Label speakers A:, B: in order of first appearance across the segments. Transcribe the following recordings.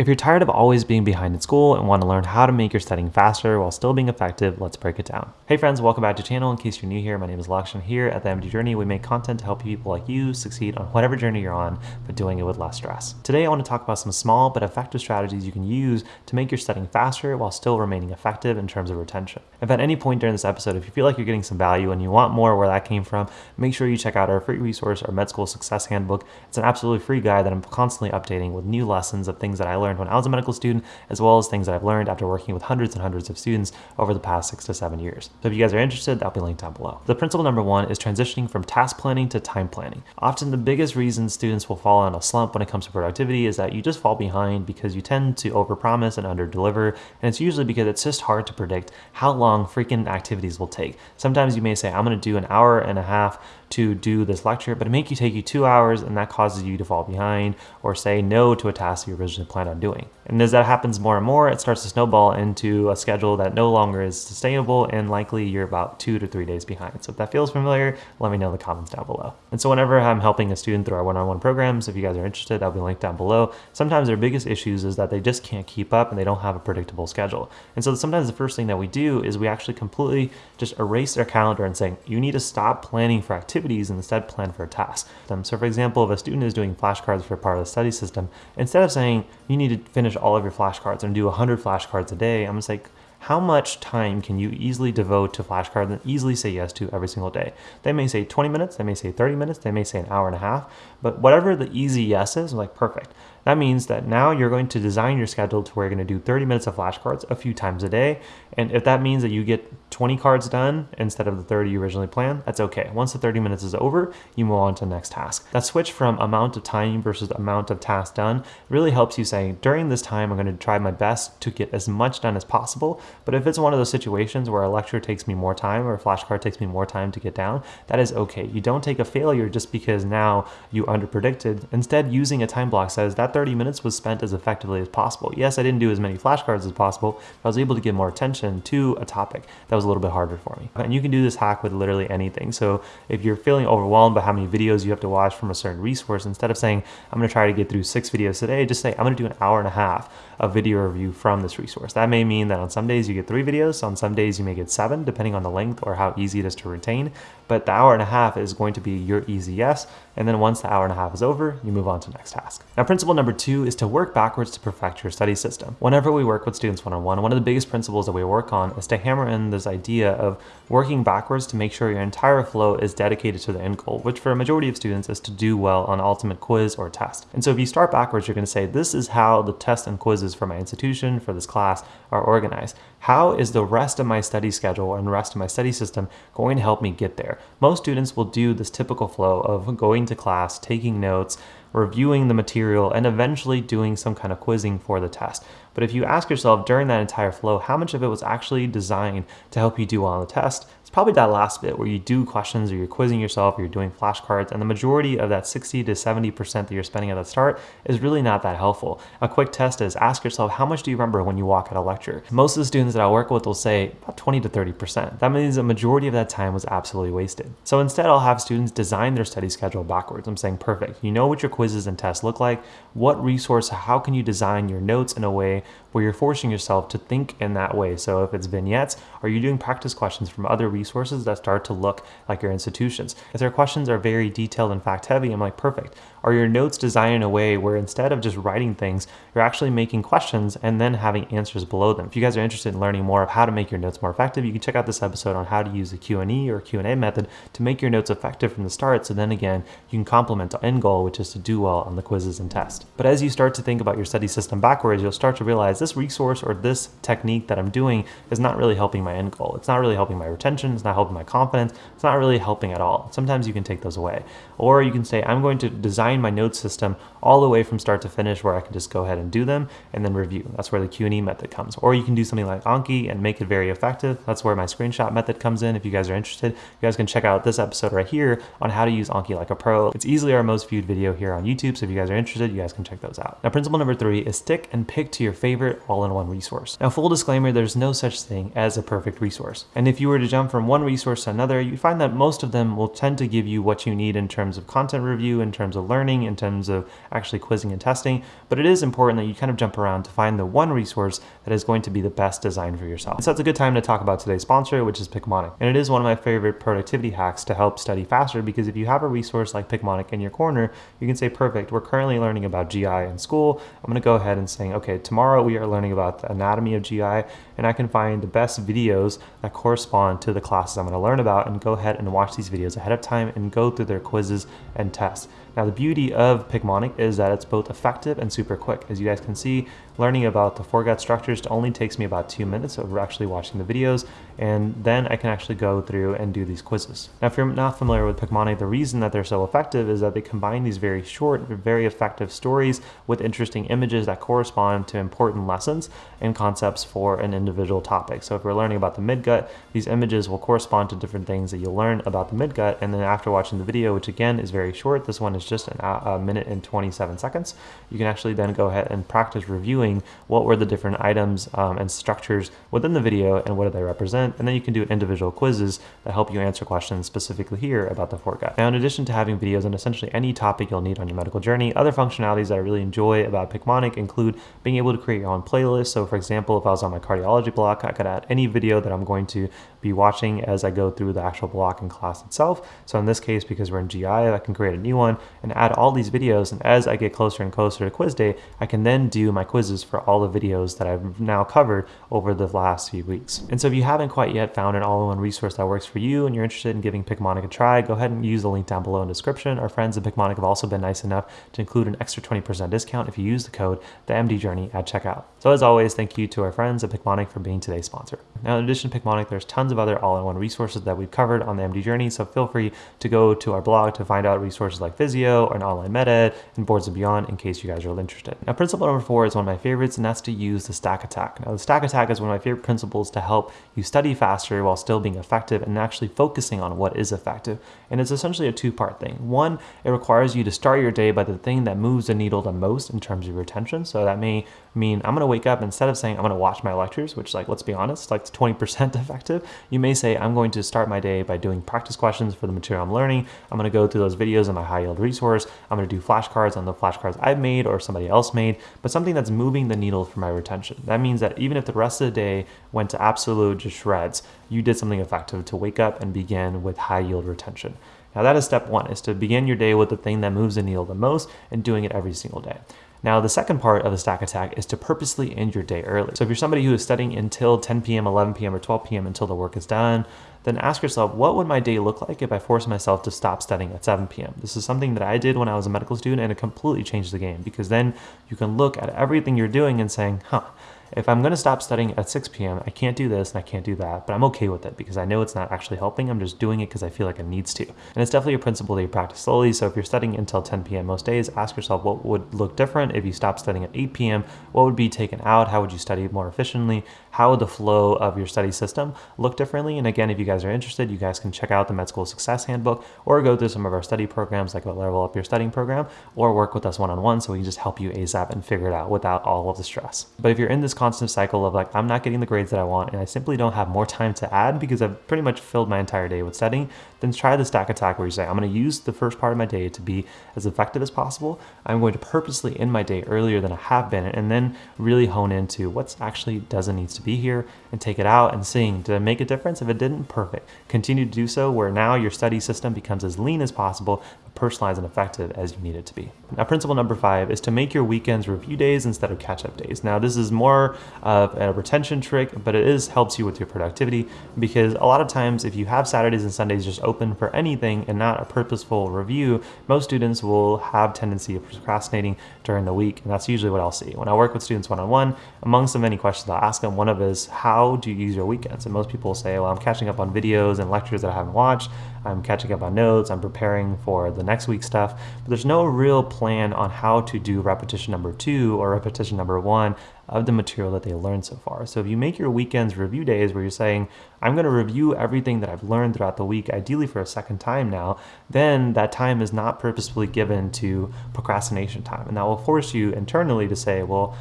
A: If you're tired of always being behind in school and want to learn how to make your studying faster while still being effective, let's break it down. Hey friends, welcome back to the channel. In case you're new here, my name is Lakshay. Here at the MD Journey, we make content to help people like you succeed on whatever journey you're on, but doing it with less stress. Today, I want to talk about some small but effective strategies you can use to make your studying faster while still remaining effective in terms of retention. If at any point during this episode, if you feel like you're getting some value and you want more where that came from, make sure you check out our free resource, our Med School Success Handbook. It's an absolutely free guide that I'm constantly updating with new lessons of things that I learned when I was a medical student as well as things that I've learned after working with hundreds and hundreds of students over the past six to seven years. So if you guys are interested, that'll be linked down below. The principle number one is transitioning from task planning to time planning. Often the biggest reason students will fall in a slump when it comes to productivity is that you just fall behind because you tend to overpromise and underdeliver, and it's usually because it's just hard to predict how long freaking activities will take. Sometimes you may say, I'm gonna do an hour and a half to do this lecture, but it may take you two hours and that causes you to fall behind or say no to a task you originally planned on doing. And as that happens more and more, it starts to snowball into a schedule that no longer is sustainable and likely you're about two to three days behind. So if that feels familiar, let me know in the comments down below. And so whenever I'm helping a student through our one-on-one -on -one programs, if you guys are interested, I'll be linked down below. Sometimes their biggest issues is that they just can't keep up and they don't have a predictable schedule. And so sometimes the first thing that we do is we actually completely just erase their calendar and saying, you need to stop planning for activities and instead plan for a task. Um, so for example, if a student is doing flashcards for part of the study system, instead of saying you need to finish all of your flashcards and do 100 flashcards a day, I'm just like, how much time can you easily devote to flashcards and easily say yes to every single day? They may say 20 minutes, they may say 30 minutes, they may say an hour and a half, but whatever the easy yes is, like, perfect. That means that now you're going to design your schedule to where you're going to do 30 minutes of flashcards a few times a day. And if that means that you get 20 cards done instead of the 30 you originally planned, that's okay. Once the 30 minutes is over, you move on to the next task. That switch from amount of time versus amount of tasks done really helps you say, during this time, I'm going to try my best to get as much done as possible. But if it's one of those situations where a lecture takes me more time or a flashcard takes me more time to get down, that is okay. You don't take a failure just because now you underpredicted. Instead, using a time block says that 30 minutes was spent as effectively as possible. Yes, I didn't do as many flashcards as possible, but I was able to give more attention to a topic that was a little bit harder for me. And you can do this hack with literally anything. So if you're feeling overwhelmed by how many videos you have to watch from a certain resource, instead of saying, I'm gonna try to get through six videos today, just say, I'm gonna do an hour and a half of video review from this resource. That may mean that on some days you get three videos, on some days you may get seven, depending on the length or how easy it is to retain. But the hour and a half is going to be your easy yes. And then once the hour and a half is over, you move on to next task. Now, principle number two is to work backwards to perfect your study system. Whenever we work with students one-on-one, -on -one, one of the biggest principles that we work on is to hammer in this idea of working backwards to make sure your entire flow is dedicated to the end goal, which for a majority of students is to do well on ultimate quiz or test. And so if you start backwards, you're gonna say, this is how the tests and quizzes for my institution, for this class, are organized. How is the rest of my study schedule and rest of my study system going to help me get there? Most students will do this typical flow of going to class, taking notes, reviewing the material, and eventually doing some kind of quizzing for the test. But if you ask yourself during that entire flow, how much of it was actually designed to help you do well on the test, it's probably that last bit where you do questions or you're quizzing yourself or you're doing flashcards and the majority of that 60 to 70% that you're spending at the start is really not that helpful. A quick test is ask yourself, how much do you remember when you walk at a lecture? Most of the students that I work with will say about 20 to 30%. That means a majority of that time was absolutely wasted. So instead, I'll have students design their study schedule backwards. I'm saying, perfect. You know what your quizzes and tests look like. What resource, how can you design your notes in a way where you're forcing yourself to think in that way? So if it's vignettes, are you doing practice questions from other resources that start to look like your institutions. If their questions are very detailed and fact heavy, I'm like, perfect. Are your notes designed in a way where instead of just writing things, you're actually making questions and then having answers below them? If you guys are interested in learning more of how to make your notes more effective, you can check out this episode on how to use the Q&E or Q&A method to make your notes effective from the start. So then again, you can complement the end goal, which is to do well on the quizzes and tests. But as you start to think about your study system backwards, you'll start to realize this resource or this technique that I'm doing is not really helping my end goal. It's not really helping my retention. It's not helping my confidence. It's not really helping at all. Sometimes you can take those away. Or you can say, I'm going to design my note system all the way from start to finish where I can just go ahead and do them and then review. That's where the Q&E method comes. Or you can do something like Anki and make it very effective. That's where my screenshot method comes in. If you guys are interested, you guys can check out this episode right here on how to use Anki like a pro. It's easily our most viewed video here on YouTube. So if you guys are interested, you guys can check those out. Now, principle number three is stick and pick to your favorite all-in-one resource. Now, full disclaimer, there's no such thing as a perfect resource. And if you were to jump from one resource to another, you find that most of them will tend to give you what you need in terms of content review, in terms of learning learning in terms of actually quizzing and testing, but it is important that you kind of jump around to find the one resource that is going to be the best design for yourself. So it's a good time to talk about today's sponsor, which is Picmonic. And it is one of my favorite productivity hacks to help study faster because if you have a resource like Picmonic in your corner, you can say, perfect, we're currently learning about GI in school. I'm gonna go ahead and say, okay, tomorrow we are learning about the anatomy of GI and I can find the best videos that correspond to the classes I'm gonna learn about and go ahead and watch these videos ahead of time and go through their quizzes and tests. Now the beauty of Picmonic is that it's both effective and super quick. As you guys can see, learning about the foregut structures only takes me about two minutes of actually watching the videos, and then I can actually go through and do these quizzes. Now if you're not familiar with Picmonic, the reason that they're so effective is that they combine these very short, very effective stories with interesting images that correspond to important lessons and concepts for an individual topic. So if we're learning about the midgut, these images will correspond to different things that you'll learn about the midgut, and then after watching the video, which again is very short, this one is just an, a minute and 27 seconds, you can actually then go ahead and practice reviewing what were the different items um, and structures within the video and what do they represent. And then you can do individual quizzes that help you answer questions specifically here about the foregut. Now, in addition to having videos on essentially any topic you'll need on your medical journey, other functionalities that I really enjoy about Picmonic include being able to create your own playlist. So for example, if I was on my cardiology block, I could add any video that I'm going to be watching as I go through the actual block and class itself. So in this case, because we're in GI, I can create a new one and add all these videos. And as I get closer and closer to quiz day, I can then do my quizzes for all the videos that I've now covered over the last few weeks. And so if you haven't quite yet found an all-in-one resource that works for you and you're interested in giving Picmonic a try, go ahead and use the link down below in the description. Our friends at Picmonic have also been nice enough to include an extra 20% discount if you use the code the MD Journey at checkout. So as always, thank you to our friends at Picmonic for being today's sponsor. Now, in addition to Picmonic, there's tons of other all-in-one resources that we've covered on the MD Journey. So feel free to go to our blog to find out resources like Physeo or an OnlineMedEd boards and beyond in case you guys are interested. Now, principle number four is one of my favorites, and that's to use the stack attack. Now, the stack attack is one of my favorite principles to help you study faster while still being effective and actually focusing on what is effective. And it's essentially a two-part thing. One, it requires you to start your day by the thing that moves the needle the most in terms of your attention. So that may mean I'm going to wake up instead of saying I'm going to watch my lectures, which like, let's be honest, like 20% effective. You may say I'm going to start my day by doing practice questions for the material I'm learning. I'm going to go through those videos in my high yield resource. I'm going to do flashcards on the flashcards I've made or somebody else made, but something that's moving the needle for my retention. That means that even if the rest of the day went to absolute shreds, you did something effective to wake up and begin with high yield retention. Now that is step one, is to begin your day with the thing that moves the needle the most and doing it every single day. Now, the second part of the stack attack is to purposely end your day early. So if you're somebody who is studying until 10 p.m., 11 p.m., or 12 p.m. until the work is done, then ask yourself, what would my day look like if I forced myself to stop studying at 7 p.m.? This is something that I did when I was a medical student and it completely changed the game because then you can look at everything you're doing and saying, huh, if I'm going to stop studying at 6 p.m., I can't do this and I can't do that, but I'm okay with it because I know it's not actually helping. I'm just doing it because I feel like it needs to. And it's definitely a principle that you practice slowly. So if you're studying until 10 p.m. most days, ask yourself what would look different if you stopped studying at 8 p.m. What would be taken out? How would you study more efficiently? How would the flow of your study system look differently? And again, if you guys are interested, you guys can check out the Med School Success Handbook or go through some of our study programs like a Level Up Your Studying program or work with us one-on-one -on -one so we can just help you ASAP and figure it out without all of the stress. But if you're in this constant cycle of like, I'm not getting the grades that I want and I simply don't have more time to add because I've pretty much filled my entire day with studying, then try the stack attack where you say, I'm going to use the first part of my day to be as effective as possible. I'm going to purposely end my day earlier than I have been and then really hone into what's actually doesn't needs to be here and take it out and seeing, did it make a difference? If it didn't, perfect. Continue to do so where now your study system becomes as lean as possible, personalized and effective as you need it to be. Now, principle number five is to make your weekends review days instead of catch-up days. Now, this is more of a retention trick, but it is helps you with your productivity because a lot of times if you have Saturdays and Sundays just open for anything and not a purposeful review, most students will have tendency of procrastinating during the week, and that's usually what I'll see. When I work with students one-on-one, -on -one, amongst the many questions I'll ask them, one of is, how do you use your weekends? And most people say, well, I'm catching up on videos and lectures that I haven't watched, I'm catching up on notes, I'm preparing for the next week's stuff, but there's no real plan on how to do repetition number two or repetition number one of the material that they learned so far. So if you make your weekends review days where you're saying, I'm going to review everything that I've learned throughout the week, ideally for a second time now, then that time is not purposefully given to procrastination time. And that will force you internally to say, well,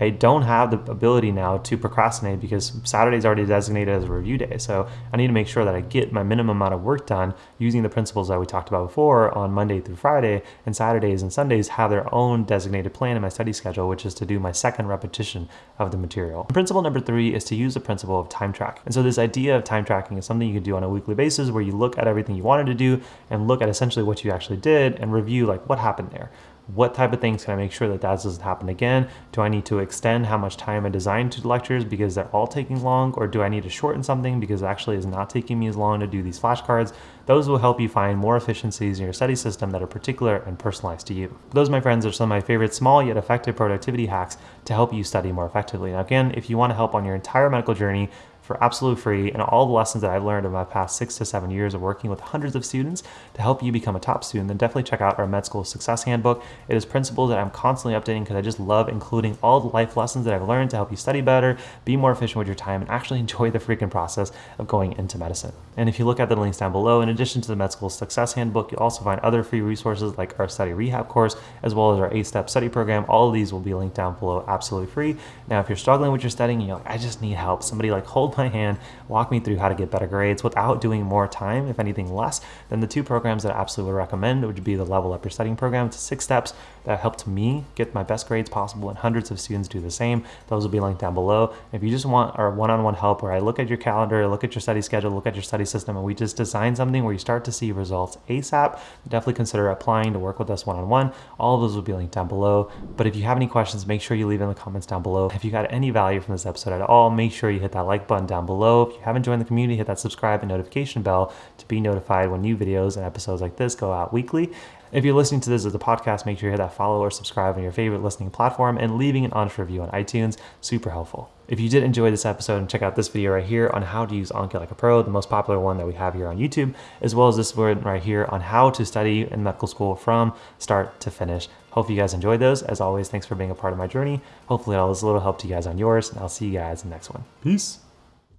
A: I don't have the ability now to procrastinate because Saturday is already designated as a review day. So I need to make sure that I get my minimum amount of work done using the principles that we talked about before on Monday through Friday. And Saturdays and Sundays have their own designated plan in my study schedule, which is to do my second repetition of the material. Principle number three is to use the principle of time track. And so this idea of time tracking is something you can do on a weekly basis where you look at everything you wanted to do and look at essentially what you actually did and review like what happened there what type of things can I make sure that that doesn't happen again? Do I need to extend how much time I design to lectures because they're all taking long? Or do I need to shorten something because it actually is not taking me as long to do these flashcards? Those will help you find more efficiencies in your study system that are particular and personalized to you. Those, my friends, are some of my favorite small yet effective productivity hacks to help you study more effectively. Now, again, if you want to help on your entire medical journey, for absolutely free and all the lessons that I've learned in my past six to seven years of working with hundreds of students to help you become a top student, then definitely check out our Med School Success Handbook. It is principles that I'm constantly updating because I just love including all the life lessons that I've learned to help you study better, be more efficient with your time, and actually enjoy the freaking process of going into medicine. And if you look at the links down below, in addition to the Med School Success Handbook, you'll also find other free resources like our study rehab course, as well as our eight-step study program. All of these will be linked down below absolutely free. Now, if you're struggling with your studying you're like, I just need help, somebody like hold my hand, walk me through how to get better grades without doing more time, if anything less, then the two programs that I absolutely would recommend would be the Level Up Your Studying program. It's six steps that helped me get my best grades possible and hundreds of students do the same. Those will be linked down below. If you just want our one-on-one help where I look at your calendar, look at your study schedule, look at your study system, and we just design something where you start to see results ASAP, definitely consider applying to work with us one-on-one. All of those will be linked down below. But if you have any questions, make sure you leave in the comments down below. If you got any value from this episode at all, make sure you hit that like button down below. If you haven't joined the community, hit that subscribe and notification bell to be notified when new videos and episodes like this go out weekly. If you're listening to this as a podcast, make sure you hit that follow or subscribe on your favorite listening platform and leaving an honest review on iTunes, super helpful. If you did enjoy this episode and check out this video right here on how to use Anki like a pro, the most popular one that we have here on YouTube, as well as this one right here on how to study in medical school from start to finish. Hope you guys enjoyed those. As always, thanks for being a part of my journey. Hopefully all this little help to you guys on yours, and I'll see you guys in the next one. Peace.